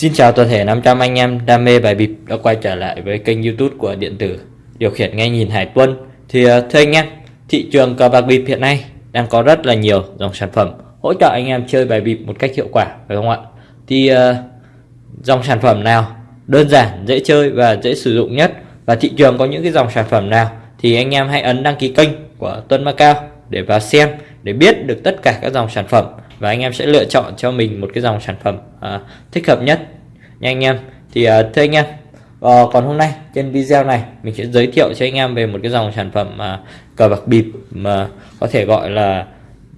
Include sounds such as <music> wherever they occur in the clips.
Xin chào toàn thể 500 anh em đam mê bài bịp đã quay trở lại với kênh youtube của điện tử. Điều khiển nghe nhìn Hải Tuân Thì ờ, thưa anh em, thị trường cờ bạc bịp hiện nay đang có rất là nhiều dòng sản phẩm hỗ trợ anh em chơi bài bịp một cách hiệu quả phải không ạ? Thì uh, dòng sản phẩm nào đơn giản, dễ chơi và dễ sử dụng nhất? Và thị trường có những cái dòng sản phẩm nào thì anh em hãy ấn đăng ký kênh của Tuân Macao để vào xem để biết được tất cả các dòng sản phẩm và anh em sẽ lựa chọn cho mình một cái dòng sản phẩm à, thích hợp nhất. Nha anh em. Thì à, thưa anh em à, còn hôm nay trên video này mình sẽ giới thiệu cho anh em về một cái dòng sản phẩm à, cờ bạc bịp mà có thể gọi là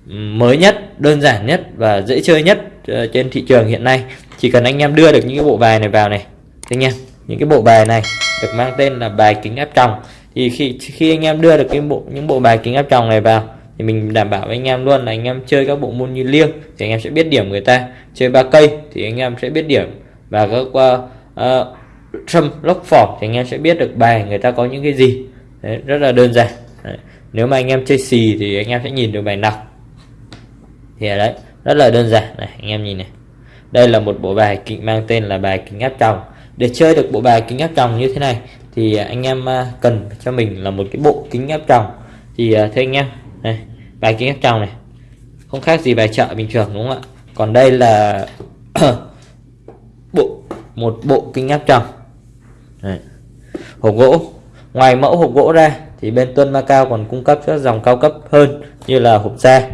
ừ, mới nhất đơn giản nhất và dễ chơi nhất à, trên thị trường hiện nay. Chỉ cần anh em đưa được những cái bộ bài này vào này anh em những cái bộ bài này được mang tên là bài kính áp tròng. Thì khi khi anh em đưa được cái bộ những bộ bài kính áp tròng này vào thì mình đảm bảo với anh em luôn là anh em chơi các bộ môn như liêng thì anh em sẽ biết điểm người ta. Chơi ba cây thì anh em sẽ biết điểm. Và các uh, trâm lốc phỏng thì anh em sẽ biết được bài người ta có những cái gì. Đấy, rất là đơn giản. Đấy. nếu mà anh em chơi xì thì anh em sẽ nhìn được bài nào. Thì ở đấy rất là đơn giản. Này anh em nhìn này. Đây là một bộ bài kính mang tên là bài kính áp tròng. Để chơi được bộ bài kính áp tròng như thế này thì anh em ờ, cần cho mình là một cái bộ kính áp tròng. Thì ờ, thưa anh em đây bài kính áp tròng này. Không khác gì bài chợ bình thường đúng không ạ? Còn đây là <coughs> bộ một bộ kính áp tròng. Hộp gỗ. Ngoài mẫu hộp gỗ ra thì bên Tuân Macao còn cung cấp các dòng cao cấp hơn như là hộp da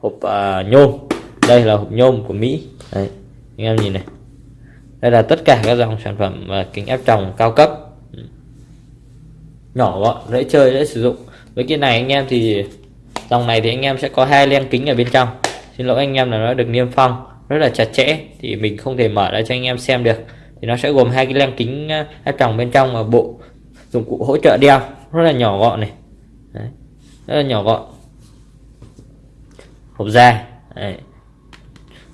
hộp uh, nhôm. Đây là hộp nhôm của Mỹ. Đây anh em nhìn này. Đây là tất cả các dòng sản phẩm uh, kính áp tròng cao cấp. Ừ. Nhỏ gọn dễ chơi dễ sử dụng. Với cái này anh em thì dòng này thì anh em sẽ có hai len kính ở bên trong xin lỗi anh em là nó được niêm phong rất là chặt chẽ, thì mình không thể mở ra cho anh em xem được thì nó sẽ gồm hai cái len kính à, hai tròng bên trong và bộ dụng cụ hỗ trợ đeo, rất là nhỏ gọn này Đấy. rất là nhỏ gọn hộp da Đấy.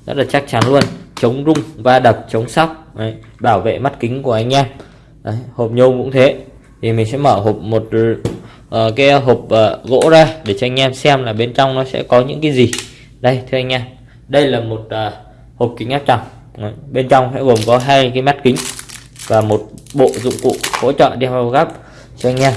rất là chắc chắn luôn chống rung, va đập, chống sóc, Đấy. bảo vệ mắt kính của anh em Đấy. hộp nhôm cũng thế thì mình sẽ mở hộp một uh, cái hộp uh, gỗ ra để cho anh em xem là bên trong nó sẽ có những cái gì. Đây thưa anh em. Đây là một uh, hộp kính áp tròng. Bên trong sẽ gồm có hai cái mắt kính và một bộ dụng cụ hỗ trợ đeo vào gấp cho anh em.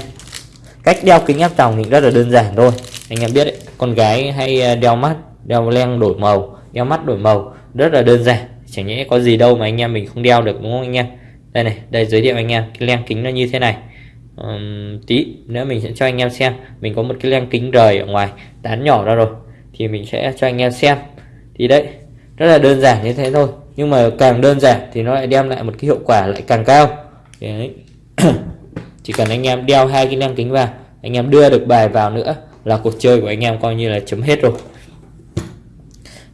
Cách đeo kính áp tròng thì rất là đơn giản thôi. Anh em biết đấy con gái hay đeo mắt đeo len đổi màu đeo mắt đổi màu rất là đơn giản. Chẳng nhẽ có gì đâu mà anh em mình không đeo được đúng không anh em? Đây này đây giới thiệu anh em cái len kính nó như thế này um, tí nữa mình sẽ cho anh em xem. Mình có một cái len kính rời ở ngoài tán nhỏ ra rồi. Thì mình sẽ cho anh em xem. Thì đấy rất là đơn giản như thế thôi. Nhưng mà càng đơn giản thì nó lại đem lại một cái hiệu quả lại càng cao. Đấy. <coughs> chỉ cần anh em đeo hai cái len kính vào anh em đưa được bài vào nữa là cuộc chơi của anh em coi như là chấm hết rồi.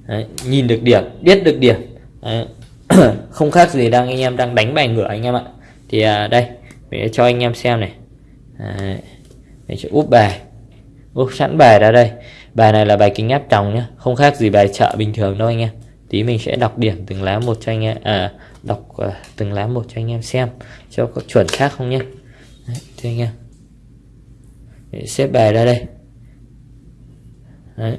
Đấy. nhìn được điểm biết được điểm. Đấy. <coughs> không khác gì đang anh em đang đánh bài ngửa anh em ạ. Thì à, đây mình cho anh em xem này. Đấy. mình sẽ úp bài. Úp sẵn bài ra đây. Bài này là bài kính áp tròng nhá. Không khác gì bài chợ bình thường đâu anh em. Tí mình sẽ đọc điểm từng lá một cho anh em à, đọc uh, từng lá một cho anh em xem. Cho có chuẩn xác không nhé Đấy, thưa anh em. Mình xếp bài ra đây. Đấy.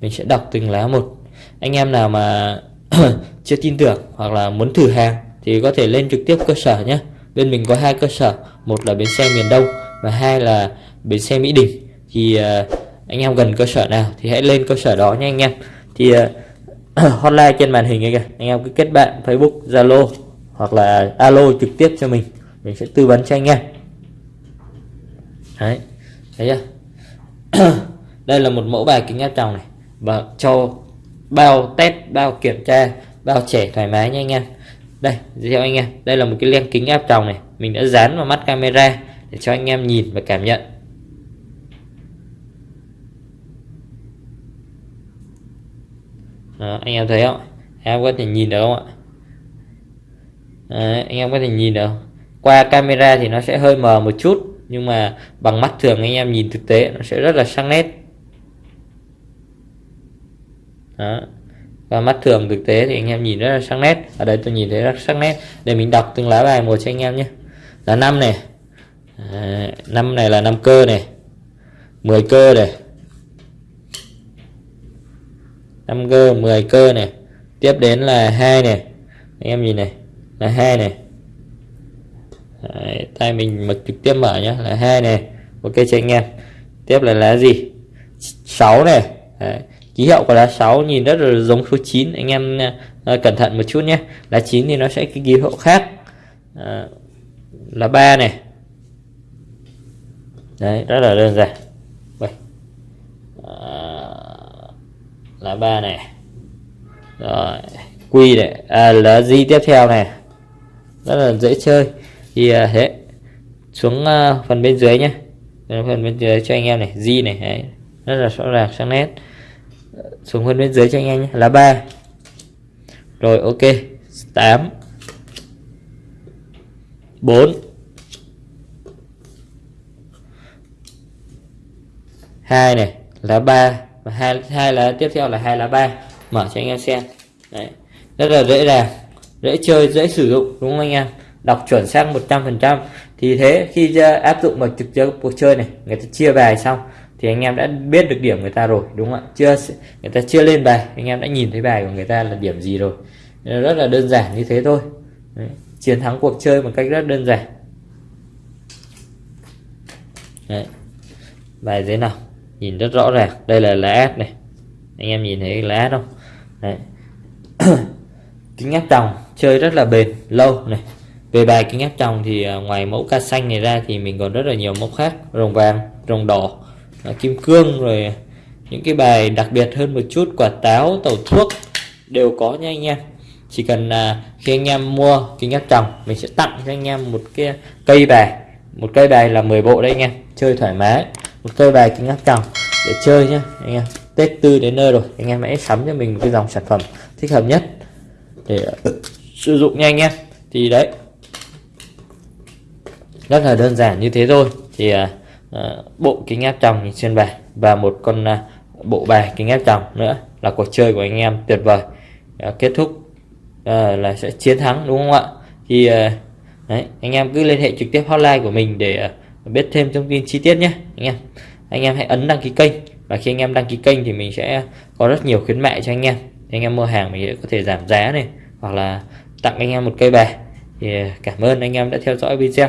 mình sẽ đọc từng lá một. Anh em nào mà <coughs> chưa tin tưởng hoặc là muốn thử hàng thì có thể lên trực tiếp cơ sở nhé bên mình có hai cơ sở một là bến xe miền đông và hai là bến xe mỹ đình. Thì uh, anh em gần cơ sở nào thì hãy lên cơ sở đó nha anh em. Thì uh, <clears throat> hotline trên màn hình kìa. Anh em cứ kết bạn Facebook Zalo hoặc là alo trực tiếp cho mình. Mình sẽ tư vấn cho anh em. Đấy thấy chưa? <clears throat> Đây là một mẫu bài kính áp tròng này và cho bao test bao kiểm tra bao trẻ thoải mái nha anh em đây giới thiệu anh em. Đây là một cái len kính áp tròng này. Mình đã dán vào mắt camera để cho anh em nhìn và cảm nhận. Đó, anh em thấy không em có thể nhìn được không ạ? Đấy, anh em có thể nhìn được qua camera thì nó sẽ hơi mờ một chút nhưng mà bằng mắt thường anh em nhìn thực tế nó sẽ rất là sắc nét. Đó và mắt thường thực tế thì anh em nhìn rất là sắc nét. Ở đây tôi nhìn thấy rất sắc nét. Để mình đọc từng lá bài một cho anh em nhé. Là năm này. À, năm này là năm cơ này. 10 cơ này. 5 cơ 10 cơ này. Tiếp đến là hai này. Anh em nhìn này. Là hai này. Đấy, tay mình mà trực tiếp mở nhá. Là hai này. Ok cho anh em. Tiếp là lá gì? 6 này. Đấy ký hiệu của lá 6 nhìn rất là giống số 9 anh em à, à, cẩn thận một chút nhé. Lá 9 thì nó sẽ cái ký hiệu khác. À, là 3 này. Đấy rất là đơn giản. Vậy à, là 3 này. Rồi quy này. À, là gì tiếp theo này. Rất là dễ chơi. Thì à, thế xuống à, phần bên dưới nhé. Phần bên dưới cho anh em này. Di này đấy. rất là rõ ràng sáng nét xuống phần bên dưới cho anh em nhé. Là ba. Rồi, ok. 8 4 2 này là 3 và hai hai là tiếp theo là 2 là 3 mở cho anh em xem. Đấy. Rất là dễ dàng. Dễ chơi, dễ sử dụng, đúng không anh em? Đọc chuẩn xác 100% thì thế, khi áp dụng vào trực tiếp cuộc chơi này, người ta chia bài xong thì anh em đã biết được điểm người ta rồi, đúng không ạ? Chưa người ta chưa lên bài, anh em đã nhìn thấy bài của người ta là điểm gì rồi. Rất là đơn giản như thế thôi. Đấy. chiến thắng cuộc chơi một cách rất đơn giản. Đấy. bài thế nào? Nhìn rất rõ ràng. Đây là lá ad này. Anh em nhìn thấy lá ad không? Đấy. <coughs> kính áp tròng chơi rất là bền, lâu này. Về bài kính áp tròng thì à, ngoài mẫu ca xanh này ra thì mình còn rất là nhiều mẫu khác. Rồng vàng, rồng đỏ à, kim cương rồi. Những cái bài đặc biệt hơn một chút quả táo tàu thuốc đều có nha anh em. Chỉ cần là khi anh em mua kính áp tròng mình sẽ tặng cho anh em một cái cây bài. Một cây bài là 10 bộ đấy anh em chơi thoải mái. Một cây bài kính áp tròng để chơi nhá anh em. Tết tư đến nơi rồi anh em hãy sắm cho mình một cái dòng sản phẩm thích hợp nhất để sử dụng nha anh em. Thì đấy. Rất là đơn giản như thế thôi. Thì à, Ờ, bộ kính áp tròng xuyên bài và một con à, bộ bài kính áp tròng nữa là cuộc chơi của anh em tuyệt vời. Ờ, kết thúc ờ, là sẽ chiến thắng đúng không ạ? Thì đấy, anh em cứ liên hệ trực tiếp hotline của mình để biết thêm thông tin chi tiết nhé anh em. Anh em hãy ấn đăng ký kênh và khi anh em đăng ký kênh thì mình sẽ có rất nhiều khuyến mại cho anh em. Anh em mua hàng mình sẽ có thể giảm giá này hoặc là tặng anh em một cây bài. Thì cảm ơn anh em đã theo dõi video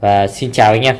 và xin chào anh em.